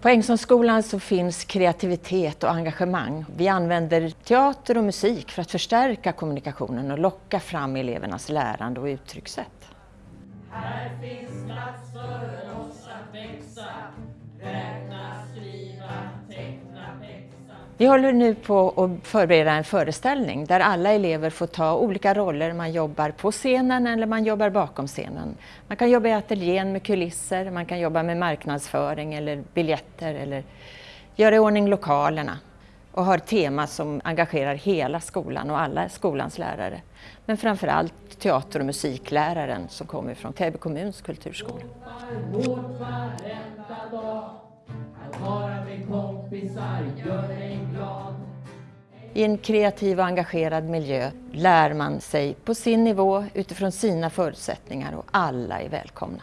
På Ängsholmsskolan så finns kreativitet och engagemang. Vi använder teater och musik för att förstärka kommunikationen och locka fram elevernas lärande och uttryckssätt. Här finns plats för oss att växa, vi håller nu på att förbereda en föreställning där alla elever får ta olika roller. Man jobbar på scenen eller man jobbar bakom scenen. Man kan jobba i ateljén med kulisser, man kan jobba med marknadsföring eller biljetter eller göra i ordning lokalerna och har tema som engagerar hela skolan och alla skolans lärare. Men framförallt teater och musikläraren som kommer från Täby kommuns kulturskola. I en kreativ och engagerad miljö lär man sig på sin nivå utifrån sina förutsättningar och alla är välkomna.